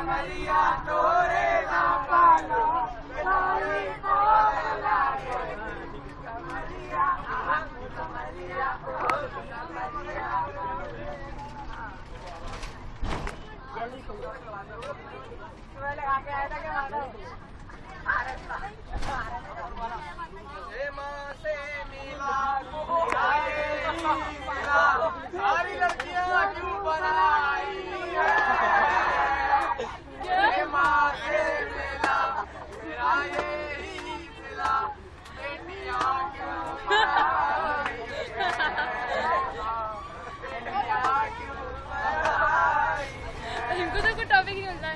Hey, ma, say, me, la, go, इनको topic नहीं मिलता